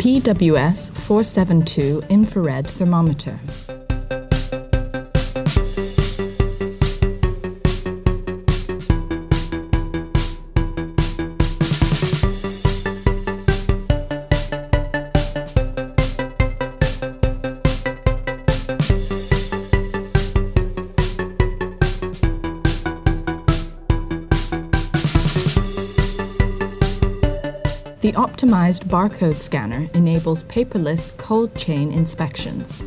PWS 472 infrared thermometer. The optimized barcode scanner enables paperless cold chain inspections.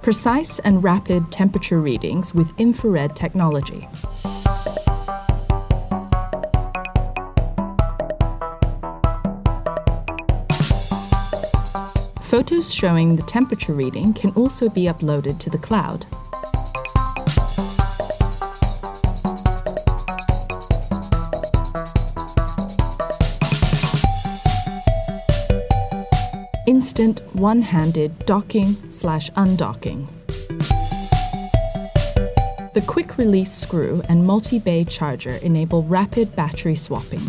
Precise and rapid temperature readings with infrared technology. Photos showing the temperature reading can also be uploaded to the cloud. Instant one-handed docking slash undocking. The quick release screw and multi-bay charger enable rapid battery swapping.